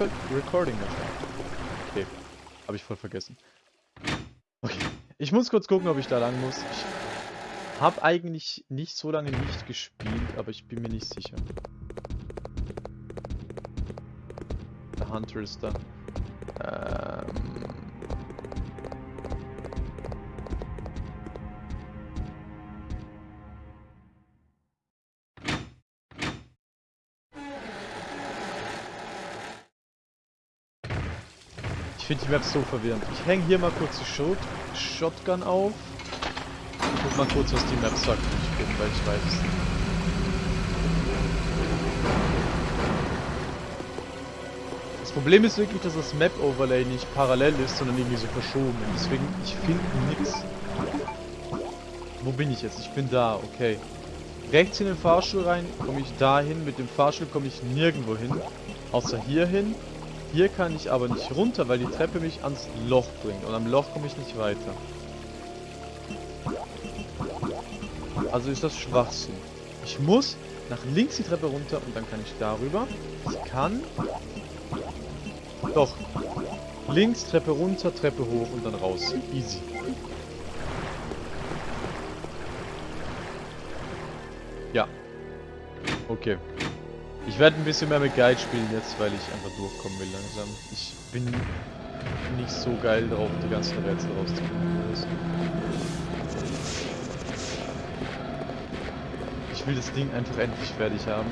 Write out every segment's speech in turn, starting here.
halt Recording. Okay. Habe ich voll vergessen. Okay. Ich muss kurz gucken, ob ich da lang muss. Ich habe eigentlich nicht so lange nicht gespielt, aber ich bin mir nicht sicher. Der Hunter ist da. Ähm... finde die Map so verwirrend. Ich hänge hier mal kurz die Shot Shotgun auf. Ich guck mal kurz, was die Map sagt, wo ich bin, weil ich weiß es nicht. Das Problem ist wirklich, dass das Map-Overlay nicht parallel ist, sondern irgendwie so verschoben. Deswegen, ich finde nichts. Wo bin ich jetzt? Ich bin da, okay. Rechts in den Fahrstuhl rein, komme ich dahin. Mit dem Fahrstuhl komme ich nirgendwo hin. Außer hier hin. Hier kann ich aber nicht runter, weil die Treppe mich ans Loch bringt. Und am Loch komme ich nicht weiter. Also ist das Schwachsinn. Ich muss nach links die Treppe runter und dann kann ich darüber. Ich kann... Doch. Links, Treppe runter, Treppe hoch und dann raus. Easy. Ja. Okay. Ich werde ein bisschen mehr mit Guide spielen jetzt, weil ich einfach durchkommen will langsam. Ich bin nicht so geil drauf, die ganzen Rätsel rauszufinden. Ich will das Ding einfach endlich fertig haben.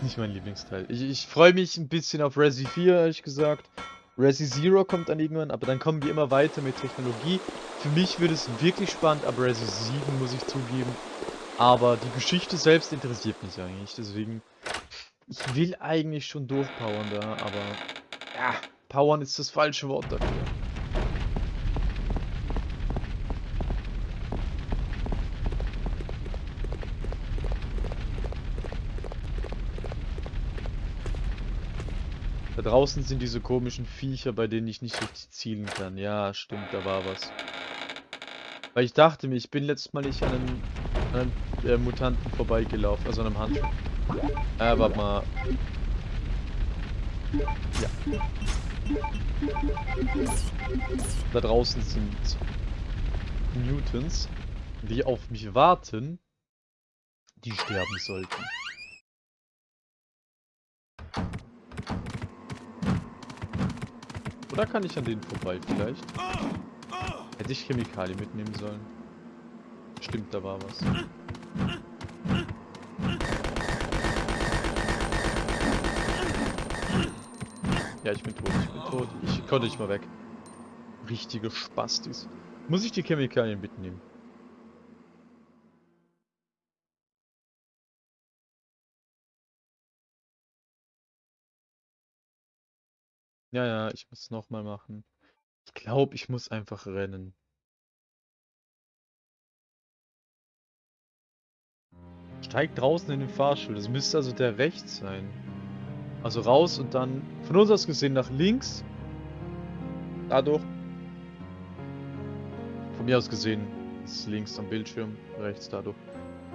Nicht mein Lieblingsteil. Ich, ich freue mich ein bisschen auf Resi 4, ehrlich gesagt. Resi Zero kommt dann irgendwann, aber dann kommen wir immer weiter mit Technologie. Für mich wird es wirklich spannend ab Resi 7, muss ich zugeben. Aber die Geschichte selbst interessiert mich eigentlich, deswegen... Ich will eigentlich schon durchpowern da, aber... Ja, powern ist das falsche Wort dafür. Da draußen sind diese komischen Viecher, bei denen ich nicht richtig zielen kann. Ja, stimmt, da war was. Weil ich dachte mir, ich bin letztes Mal nicht an einem, an einem äh, Mutanten vorbeigelaufen, also an einem Handschuh. Äh, warte mal. Ja. Da draußen sind Mutants, die auf mich warten, die sterben sollten. Oder kann ich an denen vorbei vielleicht? Hätte ich Chemikalien mitnehmen sollen. Stimmt, da war was. Ja, ich bin tot, ich bin tot. Ich konnte nicht mal weg. Richtige Spastis. Muss ich die Chemikalien mitnehmen? Ja, ja, ich muss es nochmal machen. Ich glaube, ich muss einfach rennen. Steig draußen in den Fahrstuhl. Das müsste also der rechts sein. Also raus und dann von uns aus gesehen nach links. Dadurch. Von mir aus gesehen ist links am Bildschirm, rechts dadurch.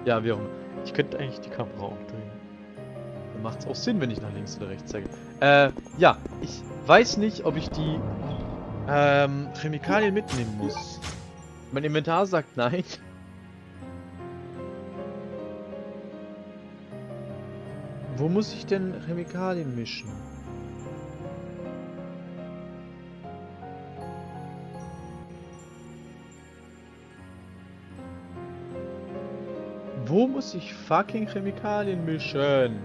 Ja, wie auch immer. Ich könnte eigentlich die Kamera umdrehen. Dann macht es auch Sinn, wenn ich nach links oder rechts zeige. Äh, ja, ich weiß nicht, ob ich die ähm, Chemikalien mitnehmen muss. Mein Inventar sagt nein. Wo muss ich denn Chemikalien mischen? Wo muss ich fucking Chemikalien mischen?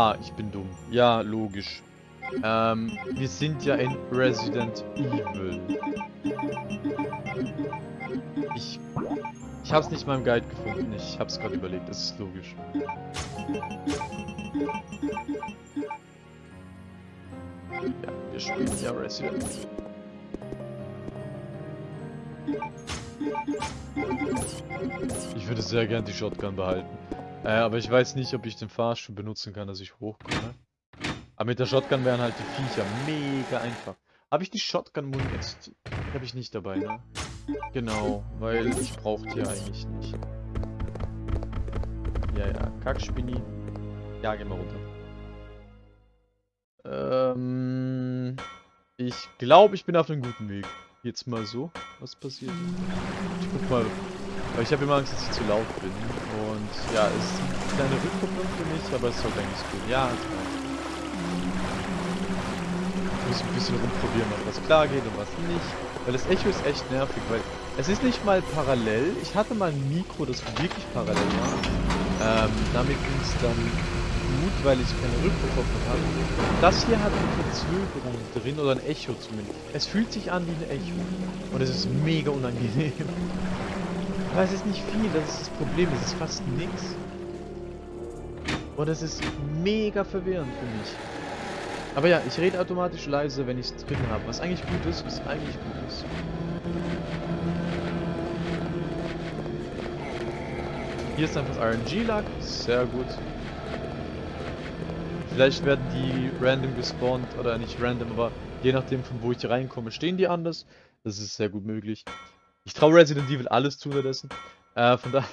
Ah, ich bin dumm. Ja, logisch. Ähm, wir sind ja in Resident Evil. Ich... Ich hab's nicht mal im Guide gefunden. Ich hab's gerade überlegt. Das ist logisch. Ja, wir spielen ja Resident Evil. Ich würde sehr gern die Shotgun behalten. Äh, aber ich weiß nicht, ob ich den Fahrstuhl benutzen kann, dass ich hochkomme. Aber mit der Shotgun wären halt die Viecher mega einfach. Habe ich die Shotgun-Munition? Habe ich nicht dabei, ne? Genau, weil ich brauche die eigentlich nicht. Ja, ja, Kackspinni. Ja, geh mal runter. Ähm, ich glaube, ich bin auf einem guten Weg. Jetzt mal so. Was passiert? Ich guck mal. Weil ich habe immer Angst, dass ich zu laut bin. Und ja, ist eine kleine Rückkopplung für mich, aber es sollte eigentlich gehen. Ja, reicht. Ich muss ein bisschen rumprobieren, ob was klar geht und was nicht. Weil das Echo ist echt nervig, weil es ist nicht mal parallel. Ich hatte mal ein Mikro, das wirklich parallel war. Ähm, damit ging es dann gut, weil ich keine Rückkopplung habe. Das hier hat eine Verzögerung drin, oder ein Echo zumindest. Es fühlt sich an wie ein Echo. Und es ist mega unangenehm. Aber es ist nicht viel, das ist das Problem, es ist fast nichts. Und es ist mega verwirrend für mich. Aber ja, ich rede automatisch leise, wenn ich es drin habe. Was eigentlich gut ist, was eigentlich gut ist. Hier ist einfach RNG-Lag, sehr gut. Vielleicht werden die random gespawnt, oder nicht random, aber je nachdem von wo ich reinkomme, stehen die anders. Das ist sehr gut möglich. Ich traue Resident Evil alles zu unterdessen. Äh, von daher...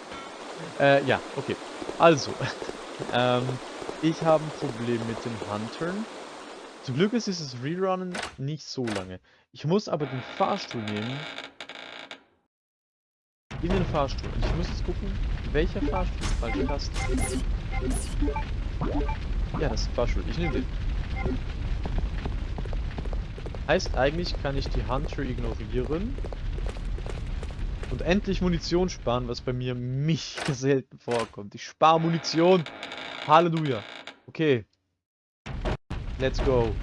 äh, ja, okay. Also, ähm, ich habe ein Problem mit den Huntern. Zum Glück ist dieses Rerunnen nicht so lange. Ich muss aber den Fahrstuhl nehmen. In den Fahrstuhl. Ich muss jetzt gucken, welcher Fahrstuhl. Falsche Taste. Ja, das ist Fahrstuhl. Ich nehme den. Heißt eigentlich, kann ich die Hunter ignorieren. Und endlich Munition sparen, was bei mir mich selten vorkommt. Ich spare Munition. Halleluja. Okay. Let's go.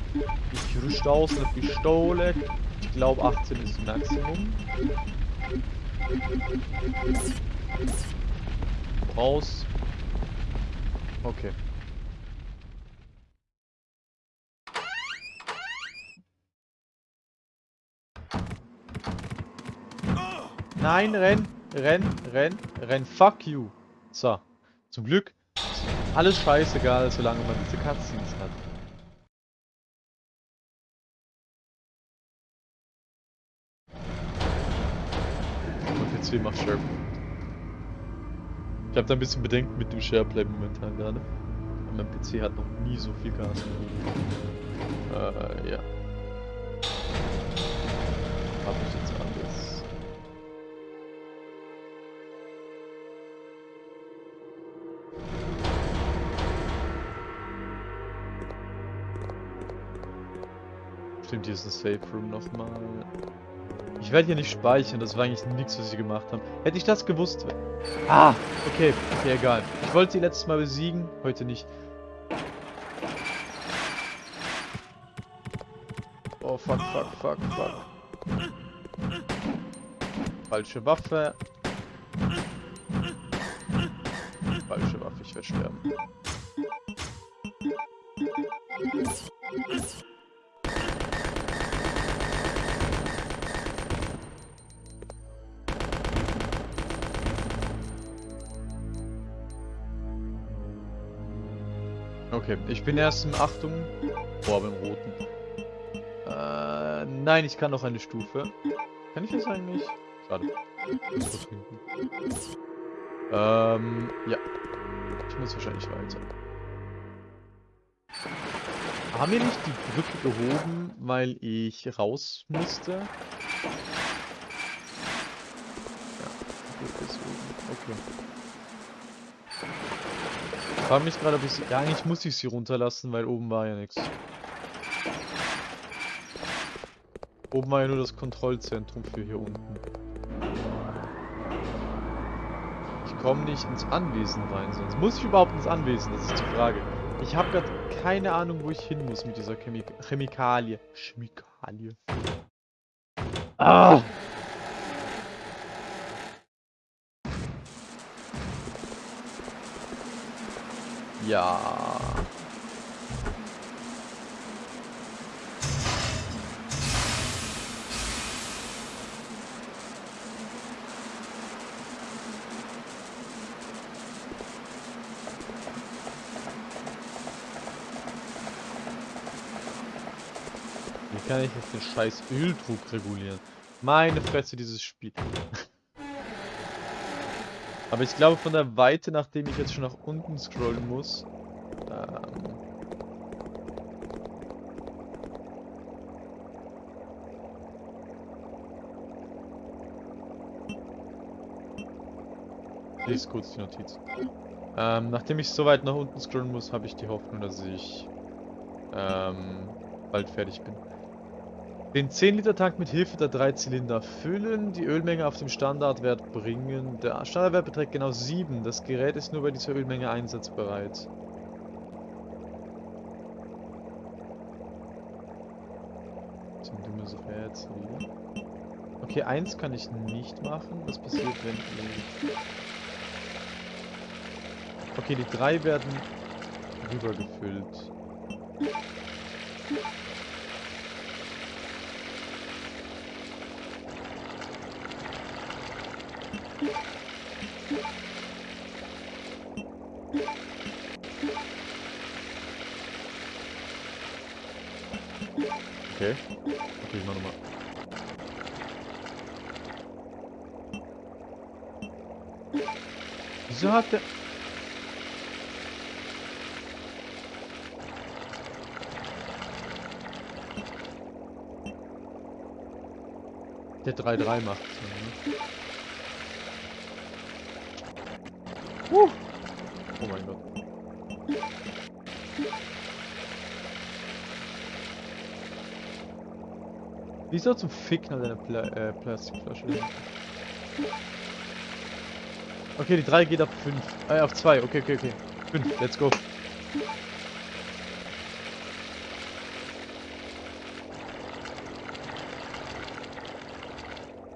Ich rüste aus eine Pistole. Ich glaube 18 ist Maximum. Raus. Okay. Nein, renn, renn, renn, renn, fuck you. So, zum Glück alles scheißegal, solange man diese Cutscenes hat. Mein PC macht Share. Ich habe da ein bisschen Bedenken mit dem Shareplay momentan gerade. Mein PC hat noch nie so viel Gas. Äh, ja. Hab ich jetzt Stimmt, hier Safe Room nochmal. Ich werde hier nicht speichern, das war eigentlich nichts, was sie gemacht haben. Hätte ich das gewusst. Ah, okay, okay, egal. Ich wollte sie letztes Mal besiegen, heute nicht. Oh, fuck, fuck, fuck, fuck. Falsche Waffe. Falsche Waffe, ich werde sterben. Okay, ich bin erst in Achtung. Boah, beim Roten. Äh, nein, ich kann noch eine Stufe. Kann ich das eigentlich? Schade. Ähm, ja. Ich muss wahrscheinlich weiter. Haben wir nicht die Brücke gehoben, weil ich raus musste? Ja, Brücke ist oben. Okay. Ich frage mich gerade, ob ich sie... Ja, eigentlich muss ich sie runterlassen, weil oben war ja nichts. Oben war ja nur das Kontrollzentrum für hier unten. Ich komme nicht ins Anwesen rein, sonst muss ich überhaupt ins Anwesen, das ist die Frage. Ich habe gerade keine Ahnung, wo ich hin muss mit dieser Chemik Chemikalie. Chemikalie. Ah! Ja. Wie kann ich jetzt den scheiß Öldruck regulieren? Meine Fresse, dieses Spiel. Aber ich glaube von der Weite, nachdem ich jetzt schon nach unten scrollen muss, ähm, lese kurz die Notiz. Ähm, nachdem ich so weit nach unten scrollen muss, habe ich die Hoffnung, dass ich ähm, bald fertig bin. Den 10-Liter-Tank mit Hilfe der drei Zylinder füllen, die Ölmenge auf dem Standardwert bringen. Der Standardwert beträgt genau 7. Das Gerät ist nur bei dieser Ölmenge einsatzbereit. Ein dummes Rätsel. Okay, eins kann ich nicht machen. Was passiert, wenn ich... Okay, die drei werden rübergefüllt. Okay. Okay, ich mach nochmal. Wieso hat der... Der 3-3 macht. Ne? Uh. Oh mein Gott. Wieso zum Ficken hat eine Pla äh, Plastikflasche? Okay, die 3 geht ab 5. Äh, auf 2. Okay, okay, okay. 5, let's go.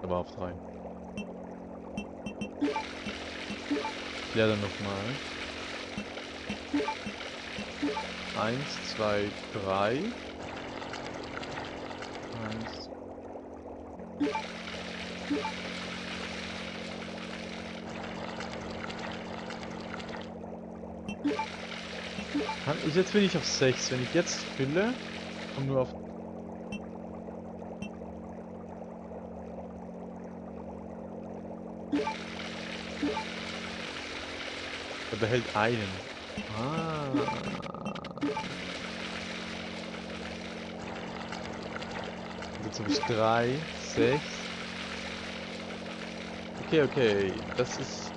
Aber auf 3. Ja, dann nochmal. 1, 2, 3. 1. Ich, jetzt bin ich auf 6. Wenn ich jetzt fülle, komme nur auf Behält einen. Ah. Jetzt habe ich drei, sechs. Okay, okay. Das ist...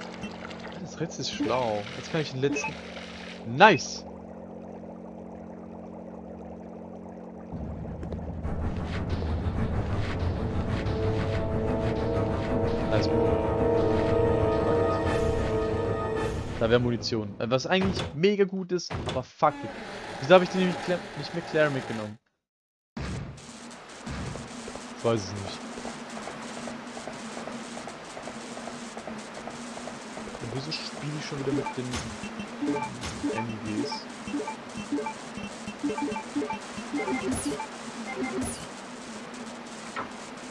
Das Ritz ist schlau. Jetzt kann ich den letzten... Nice! Da wäre Munition. Äh, was eigentlich mega gut ist, aber fuck it. Wieso habe ich den nicht, nicht mehr Claire mitgenommen? Ich weiß es nicht. Und wieso spiele ich schon wieder mit den MGs?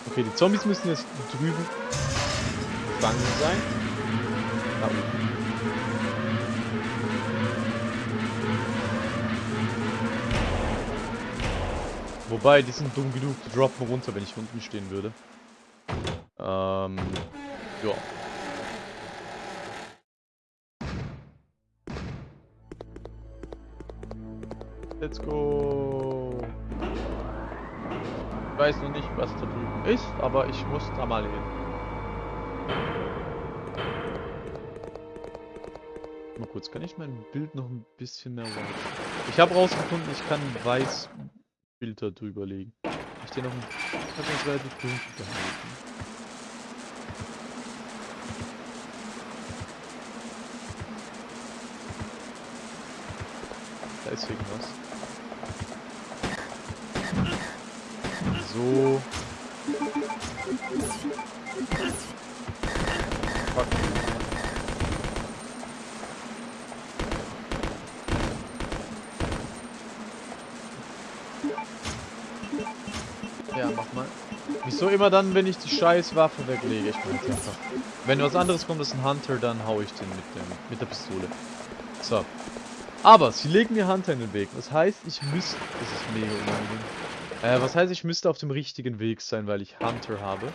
Okay, die Zombies müssen jetzt drüben gefangen sein. Da Wobei, die sind dumm genug, die droppen runter, wenn ich unten stehen würde. Ähm, ja. Let's go. Ich weiß noch nicht, was da drüben ist, aber ich muss da mal hin. Mal kurz, kann ich mein Bild noch ein bisschen mehr? Ich habe rausgefunden, ich kann weiß Filter drüber legen. Ich den noch ein das relativ dunkel gehalten. Da ist irgendwas. So. Fuck. So immer dann, wenn ich die scheiß Waffe weglege. Ich bin einfach. Wenn was anderes kommt, ist ein Hunter, dann hau ich den mit, dem, mit der Pistole. So. Aber sie legen mir Hunter in den Weg. Das heißt, ich müsste. Das ist mega unangenehm. Äh, was heißt, ich müsste auf dem richtigen Weg sein, weil ich Hunter habe?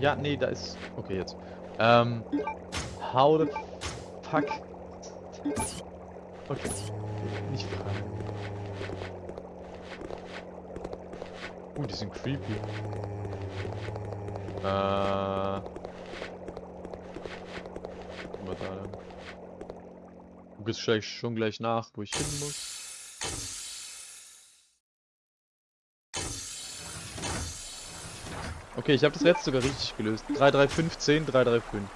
Ja, nee, da ist... Okay, jetzt. Ähm... How the fuck... Okay. Nicht fragen. Uh, die sind creepy. Äh... Was da denn? Du gehst vielleicht schon gleich nach, wo ich hin muss. Okay, ich habe das letzte sogar richtig gelöst. 3315, 335.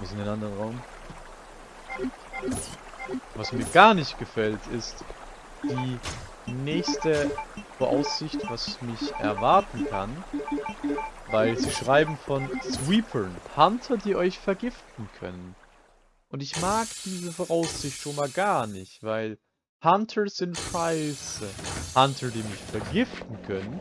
Wir sind in einem anderen Raum. Was mir gar nicht gefällt, ist die nächste Voraussicht, was mich erwarten kann. Weil sie schreiben von Sweepern, Hunter, die euch vergiften können. Und ich mag diese Voraussicht schon mal gar nicht, weil Hunter sind scheiße. Hunter, die mich vergiften können.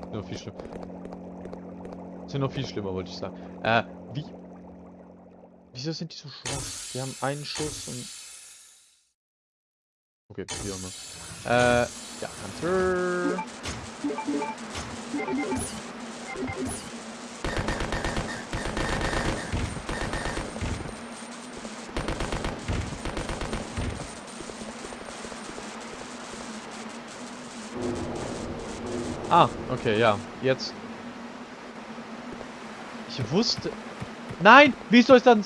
Sind noch viel schlimmer. Sind noch viel schlimmer, wollte ich sagen. Äh, wie... Wieso sind die so schwach? Die haben einen Schuss und... Okay, wie auch immer. Äh, ja, Hunter... Ah, okay, ja. Jetzt. Ich wusste... Nein! Wie soll es dann...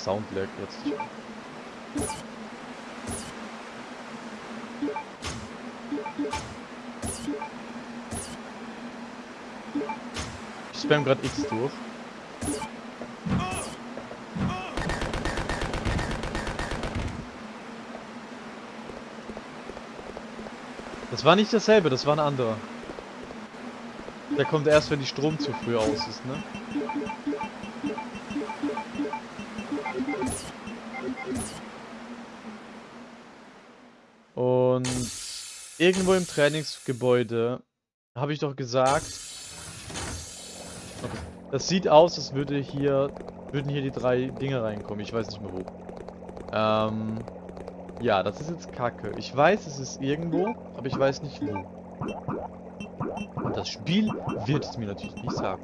Ich hab Soundlag jetzt. Ich spam gerade X durch. Das war nicht dasselbe, das war ein anderer. Der kommt erst, wenn die Strom zu früh aus ist, ne? Und irgendwo im Trainingsgebäude habe ich doch gesagt. Okay. Das sieht aus, als würde hier würden hier die drei Dinge reinkommen. Ich weiß nicht mehr wo. Ähm, ja, das ist jetzt Kacke. Ich weiß, es ist irgendwo, aber ich weiß nicht wo. Das Spiel wird es mir natürlich nicht sagen.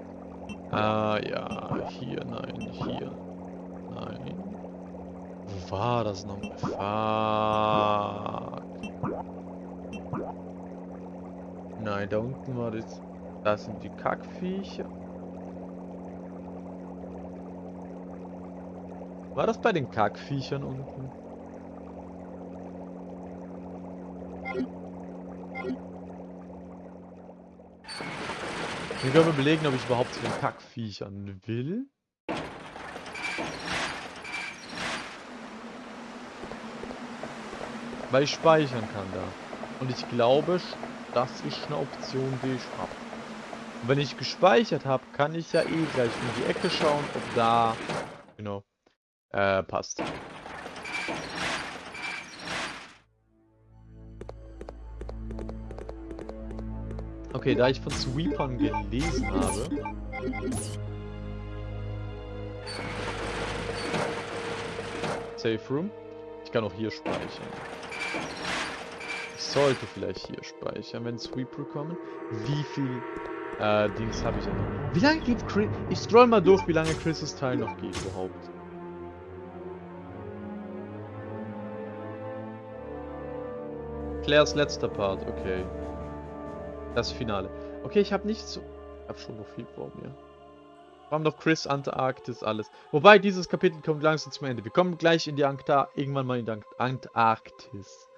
Ah, ja, hier, nein, hier. Nein. Wo war das noch? Fuck. Nein, da unten war das. Da sind die Kackviecher. War das bei den Kackviechern unten? Ich kann mir überlegen, ob ich überhaupt zu den Kackviechern will. Weil ich speichern kann da. Und ich glaube, das ist eine Option, die ich habe. Und wenn ich gespeichert habe, kann ich ja eh gleich in die Ecke schauen, ob da, genau, äh, passt. Okay, da ich von Sweepern gelesen habe. Safe Room. Ich kann auch hier speichern. Ich sollte vielleicht hier speichern, wenn Sweeper kommen. Wie viel äh, Dings habe ich noch? Wie lange geht Chris? Ich scroll mal durch, wie lange Chris' Teil noch geht überhaupt. Claires letzter Part, okay. Das Finale. Okay, ich habe nicht so... Ich habe schon noch viel vor mir. Wir haben noch Chris, Antarktis, alles. Wobei, dieses Kapitel kommt langsam zum Ende. Wir kommen gleich in die Antarktis, irgendwann mal in die Antarktis.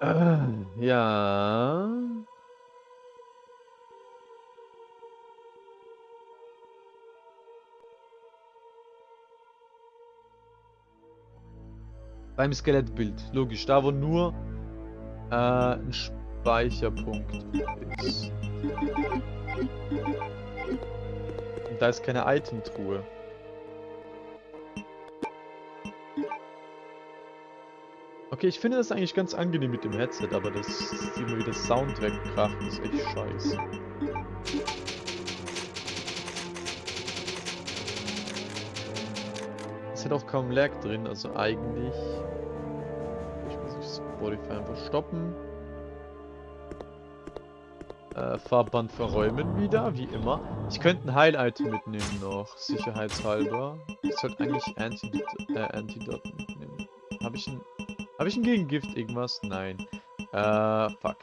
Äh, ja... Beim Skelettbild. Logisch, da wo nur äh, ein Speicherpunkt ist. Und da ist keine Itemtruhe. Okay, ich finde das eigentlich ganz angenehm mit dem Headset, aber das immer wieder Sound wegkracht, ist echt scheiße. Es hat auch kaum Lag drin, also eigentlich... Ich muss das Spotify einfach stoppen. Äh, Farbband verräumen wieder, wie immer. Ich könnte ein Heil-Item mitnehmen noch, sicherheitshalber. Ich sollte eigentlich Antidot, äh, Antidot mitnehmen. Habe ich ein... Ich ein Gegengift irgendwas? Nein. Äh, fuck.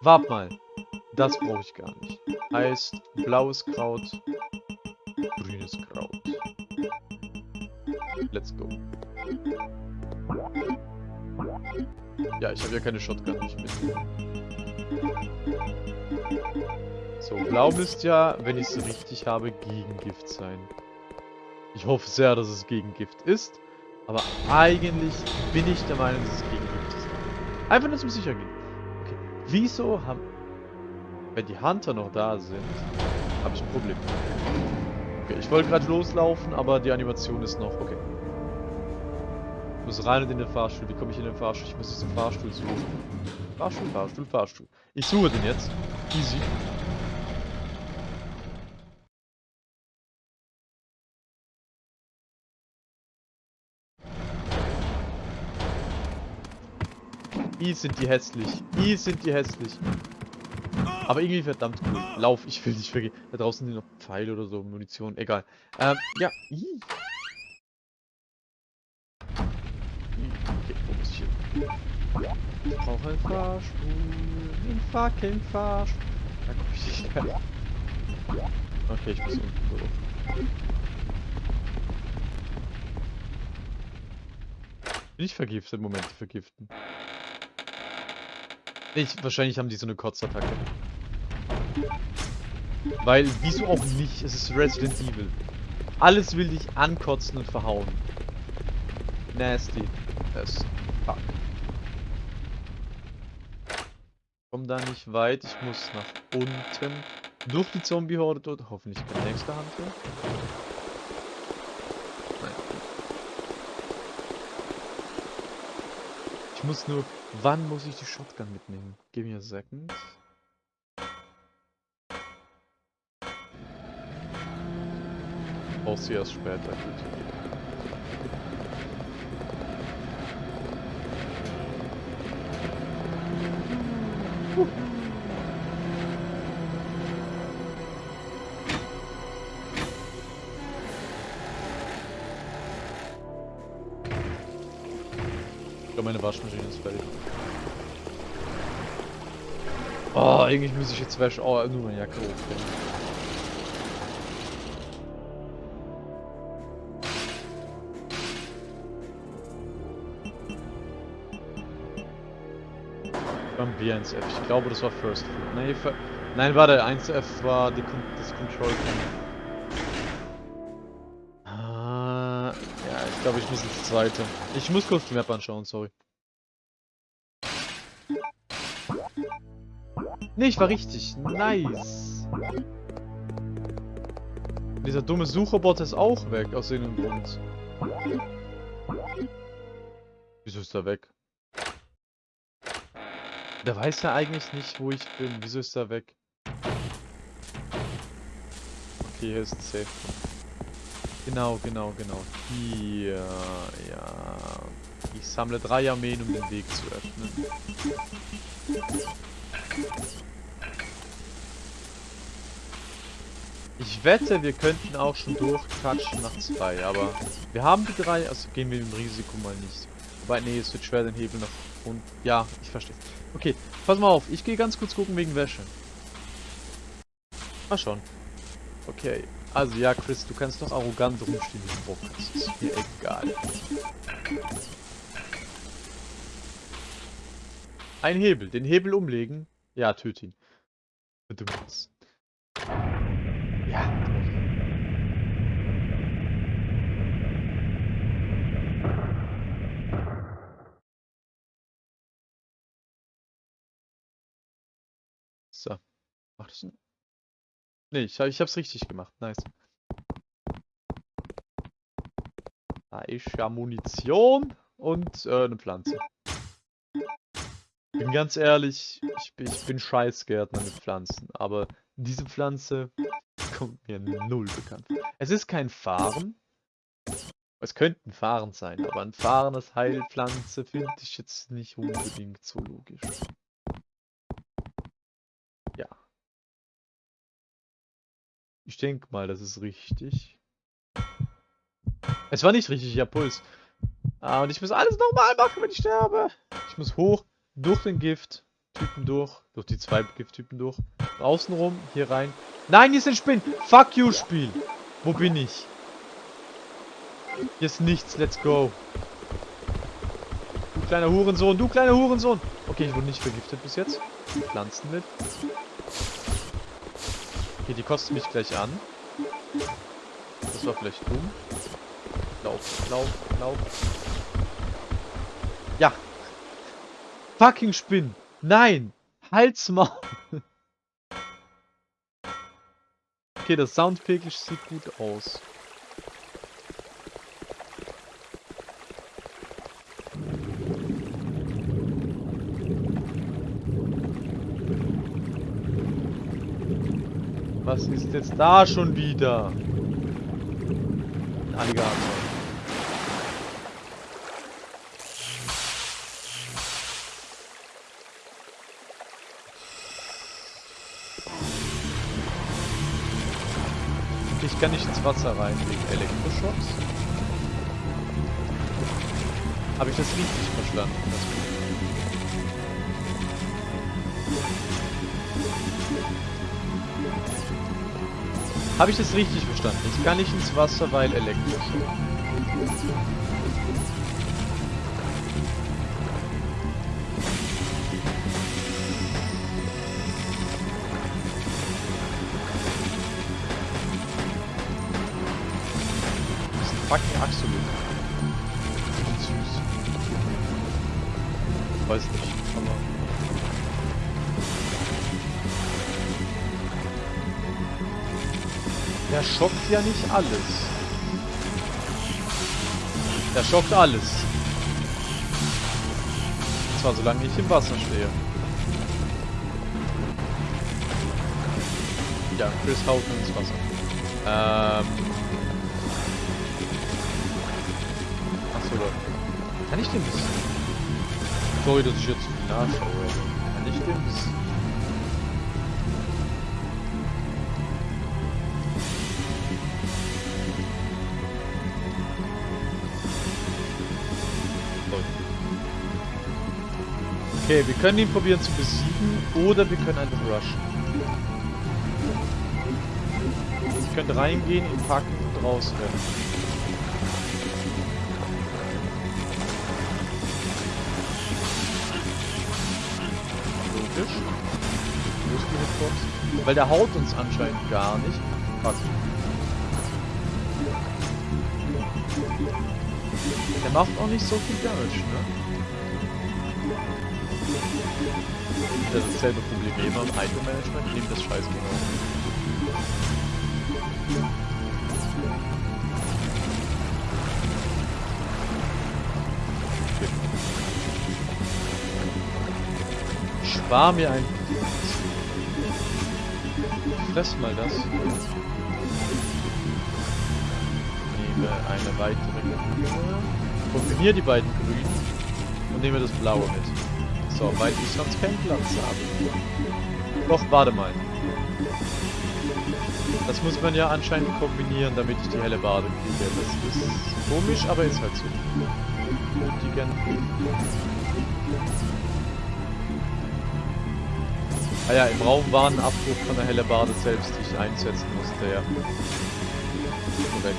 Wart mal. Das brauche ich gar nicht. Heißt, blaues Kraut, grünes Kraut. Let's go. Ja, ich habe ja keine Shotgun nicht mit. So, blau müsste ja, wenn ich es richtig habe, Gegengift sein. Ich hoffe sehr, dass es Gegengift ist. Aber eigentlich bin ich der Meinung, dass es Gegengift ist. Einfach nur zum sicher gehen. Okay. Wieso haben... Wenn die Hunter noch da sind, habe ich ein Problem. Okay, ich wollte gerade loslaufen, aber die Animation ist noch... Okay. Ich muss rein und in den Fahrstuhl. Wie komme ich in den Fahrstuhl? Ich muss diesen Fahrstuhl suchen. Fahrstuhl, Fahrstuhl, Fahrstuhl. Ich suche den jetzt. Easy. I sind die hässlich. I sind die hässlich. Aber irgendwie verdammt cool. Lauf, ich will nicht vergehen. Da draußen sind noch Pfeile oder so, Munition, egal. Ähm, ja, I. Ich hin? Ich brauche einen Fahrstuhl. Einen fucking Fahrstuhl. Da komm ich nicht her. Okay, ich muss unten durch. Bin ich vergiftet? Moment, vergiften. Ich, wahrscheinlich haben die so eine Kotzattacke. Weil, wieso auch nicht? Es ist Resident Evil. Alles will dich ankotzen und verhauen. Nasty. As fuck. Komm da nicht weit. Ich muss nach unten. Durch die Zombie-Horde dort. Hoffentlich kein nächster Hunter. Nein. Muss nur Wann muss ich die Shotgun mitnehmen? Give me a second. Brauch sie erst später, eigentlich muss ich jetzt Wäsche. Oh, nur meine Jacke hochbringen. Beim B1F. Ich glaube, das war First Food. Nee, Nein, warte, 1F war die, das Control Panel. glaube, ich muss ins zweite. Ich muss kurz die Map anschauen, sorry. Ne, ich war richtig. Nice. Dieser dumme Sucherbot ist auch weg, aus irgendeinem Grund. Wieso ist er weg? Der weiß ja eigentlich nicht, wo ich bin. Wieso ist er weg? Okay, hier ist safe. Genau, genau, genau. Hier, ja. Ich sammle drei Armeen, um den Weg zu öffnen. Ich wette, wir könnten auch schon durchkatschen nach zwei, aber wir haben die drei, also gehen wir im Risiko mal nicht. Wobei, nee, es wird schwer, den Hebel noch Und ja, ich verstehe. Okay, pass mal auf. Ich gehe ganz kurz gucken wegen Wäsche. Mal schon. Okay. Also ja, Chris, du kannst doch arrogant rumstehen wie du hast. Ist mir egal. Ein Hebel. Den Hebel umlegen. Ja, töte ihn. Bedürfnis. Ja. So. Macht das? Nee, ich, ich hab's richtig gemacht. Nice. Da ist ja Munition und äh, eine Pflanze. Bin ganz ehrlich, ich, ich bin Scheißgärtner mit Pflanzen, aber diese Pflanze kommt mir null bekannt. Es ist kein Fahren. Es könnte ein Fahren sein, aber ein Fahren als Heilpflanze finde ich jetzt nicht unbedingt so logisch. Ja. Ich denke mal, das ist richtig. Es war nicht richtig, ich habe Puls. Ah, und ich muss alles nochmal machen, wenn ich sterbe. Ich muss hoch, durch den Gift-Typen durch, durch die zwei Gift-Typen durch. Außenrum, hier rein. Nein, hier ist ein Spinn. Fuck you, Spiel. Wo bin ich? Hier ist nichts. Let's go. Du kleiner Hurensohn. Du kleiner Hurensohn. Okay, ich wurde nicht vergiftet bis jetzt. Pflanzen mit. Okay, die kosten mich gleich an. Das war vielleicht dumm. Lauf, lauf, lauf. Ja. Fucking Spinn. Nein. Halsmaul. okay, das Soundpegel sieht gut aus. Was ist jetzt da schon wieder? Ein Alligator. Ich kann nicht ins Wasser rein wegen Elektroschocks. Habe ich das richtig verstanden? Habe ich das richtig verstanden? Jetzt kann ich ins Wasser, weil Elektroschock. Der schockt ja nicht alles. Der schockt alles. Und zwar solange ich im Wasser stehe. Ja, Chris haut ins Wasser. Ähm. Achso, Leute. Kann ich den bis... Sorry, dass ich jetzt viel nachschaue. Kann ich den bis... Okay, wir können ihn probieren zu besiegen oder wir können einfach rushen. Wir können reingehen, ihn packen und rausrennen. Logisch. Wo ist die Hitbox? Weil der haut uns anscheinend gar nicht. Fuck. Der macht auch nicht so viel Damage, ne? Das ist dasselbe Problem wie immer im Item-Management, nehmt das scheiß. Okay. Spar mir ein... Fress mal das. Nehme eine weitere grüne. Kombiniere die beiden grünen und nehme das blaue mit. So, weil ich sonst keinen Platz habe. Doch, warte mal. Das muss man ja anscheinend kombinieren, damit ich die helle Bade kriege. Das ist komisch, aber ist halt so. Nötigen. Ah ja, im Raum war ein Abbruch von der Hellebarde selbst, die ich einsetzen musste, ja. Korrekt.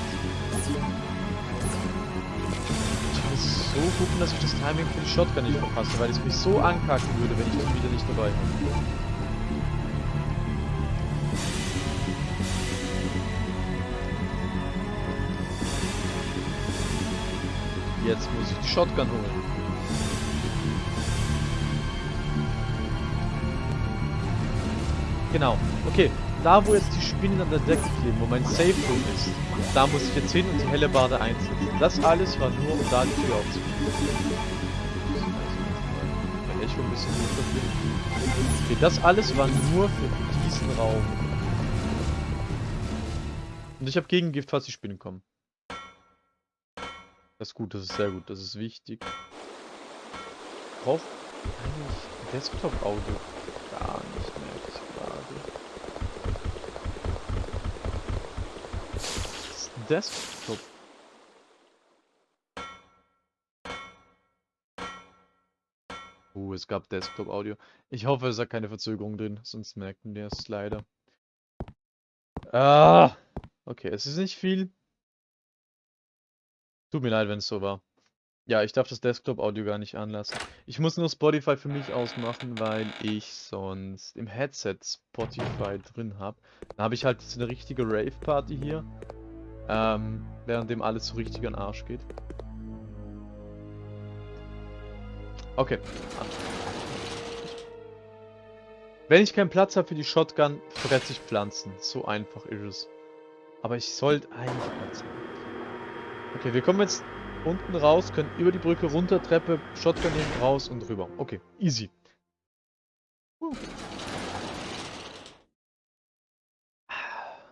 So gucken, dass ich das Timing für die Shotgun nicht verpasse, weil es mich so ankacken würde, wenn ich die wieder nicht dabei habe. Jetzt muss ich die Shotgun holen. Genau. Okay, da wo jetzt die Spinnen an der Decke kleben, wo mein Safe Room ist, da muss ich jetzt hin und die helle Bade einsetzen. Das alles war nur, um da die Tür aufzukriegen. Wenn ich schon ein bisschen. Okay, das alles war nur für diesen Raum. Und ich habe Gegengift, falls die Spinnen kommen. Das ist gut, das ist sehr gut, das ist wichtig. Braucht eigentlich Desktop-Audio gar nicht mehr. Desktop. Uh, es gab Desktop-Audio. Ich hoffe, es hat keine Verzögerung drin, sonst merken wir es leider. Ah! Okay, es ist nicht viel. Tut mir leid, wenn es so war. Ja, ich darf das Desktop-Audio gar nicht anlassen. Ich muss nur Spotify für mich ausmachen, weil ich sonst im Headset Spotify drin habe. Dann habe ich halt jetzt eine richtige Rave-Party hier. Ähm, während dem alles so richtig an Arsch geht. Okay. Wenn ich keinen Platz habe für die Shotgun, fresse ich Pflanzen. So einfach ist es. Aber ich sollte eigentlich Platz haben. Okay, wir kommen jetzt unten raus, können über die Brücke runter, Treppe, Shotgun nehmen, raus und rüber. Okay, easy. Uh.